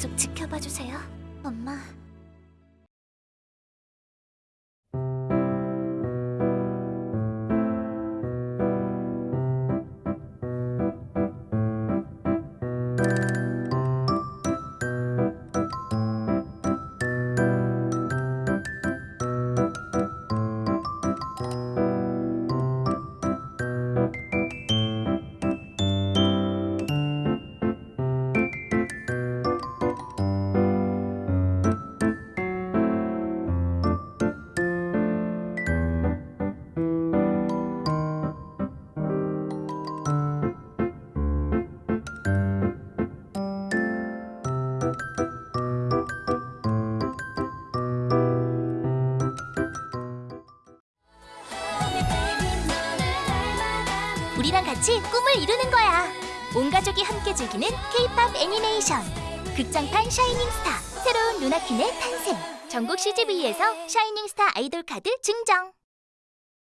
계속 지켜봐 주세요, 엄마. 우리랑 같이 꿈을 이루는 거야. 온 가족이 함께 즐기는 K-팝 애니메이션. 극장판 샤이닝 스타. 새로운 루나킨의 탄생. 전국 CGV에서 샤이닝 스타 아이돌 카드 증정.